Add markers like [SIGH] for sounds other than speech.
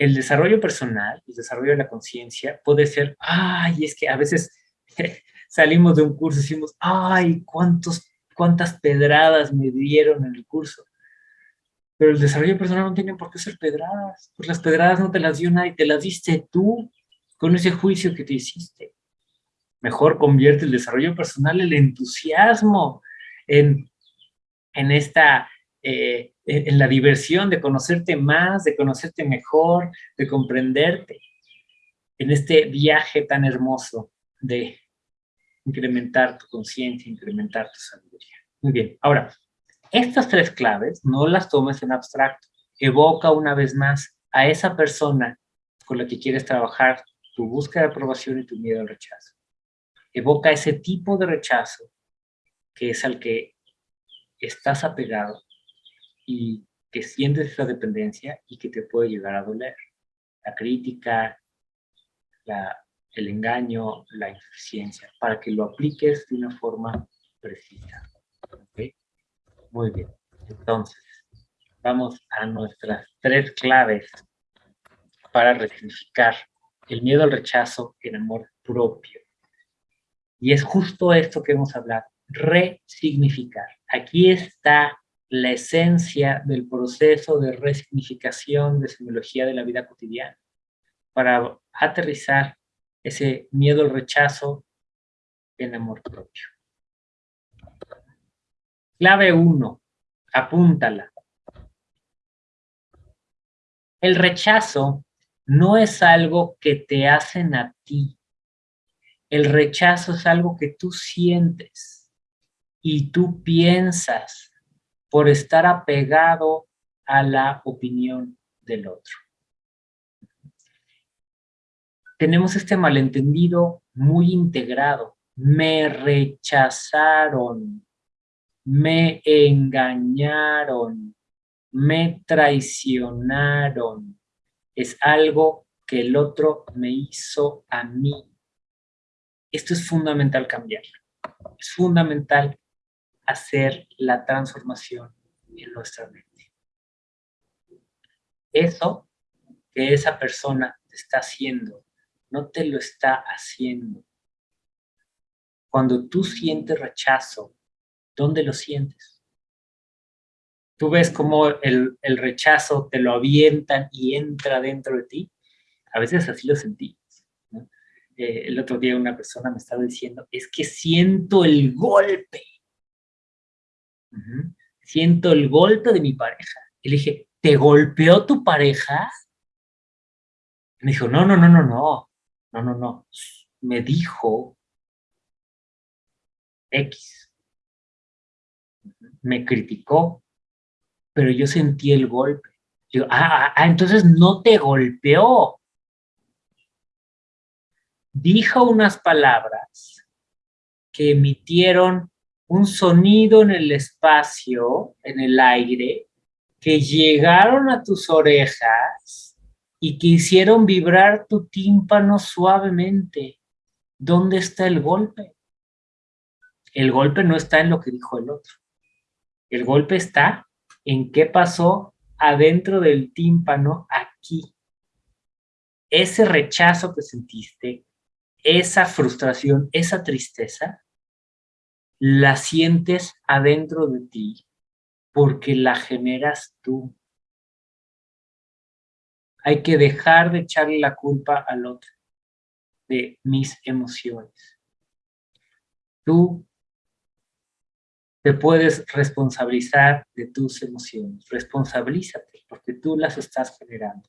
el desarrollo personal, el desarrollo de la conciencia puede ser, ay, es que a veces [LAUGHS] salimos de un curso y decimos, ay, cuántos, cuántas pedradas me dieron en el curso. Pero el desarrollo personal no tiene por qué ser pedradas, pues las pedradas no te las dio nadie, te las diste tú con ese juicio que te hiciste. Mejor convierte el desarrollo personal, el entusiasmo en, en esta eh, en la diversión de conocerte más, de conocerte mejor, de comprenderte, en este viaje tan hermoso de incrementar tu conciencia, incrementar tu sabiduría. Muy bien, ahora, estas tres claves no las tomes en abstracto. Evoca una vez más a esa persona con la que quieres trabajar tu búsqueda de aprobación y tu miedo al rechazo. Evoca ese tipo de rechazo que es al que estás apegado y que sientes esa dependencia y que te puede llegar a doler. La crítica, el engaño, la insuficiencia, para que lo apliques de una forma precisa. Muy bien. Entonces, vamos a nuestras tres claves para resignificar el miedo al rechazo en amor propio. Y es justo esto que hemos hablado, resignificar. Aquí está la esencia del proceso de resignificación de semiología de la vida cotidiana, para aterrizar ese miedo al rechazo en amor propio. Clave 1, apúntala. El rechazo no es algo que te hacen a ti. El rechazo es algo que tú sientes y tú piensas por estar apegado a la opinión del otro. Tenemos este malentendido muy integrado. Me rechazaron, me engañaron, me traicionaron. Es algo que el otro me hizo a mí. Esto es fundamental cambiar. Es fundamental hacer la transformación en nuestra mente. Eso que esa persona está haciendo, no te lo está haciendo. Cuando tú sientes rechazo, ¿dónde lo sientes? Tú ves cómo el, rechazo te lo avientan y entra dentro de ti. A veces así lo sentí. Eh, el otro día una persona me estaba diciendo, es que siento el golpe Siento el golpe de mi pareja. Y le dije, ¿te golpeó tu pareja? me dijo, no, no, no, no, no, no, no, no. Me dijo X. Me criticó, pero yo sentí el golpe. Digo, ah, ah, ah, entonces no te golpeó. Dijo unas palabras que emitieron un sonido en el espacio, en el aire, que llegaron a tus orejas y que hicieron vibrar tu tímpano suavemente. ¿Dónde está el golpe? El golpe no está en lo que dijo el otro. El golpe está en qué pasó adentro del tímpano aquí. Ese rechazo que sentiste, esa frustración, esa tristeza, la sientes adentro de ti porque la generas tú. Hay que dejar de echarle la culpa al otro de mis emociones. Tú te puedes responsabilizar de tus emociones. Responsabilízate porque tú las estás generando.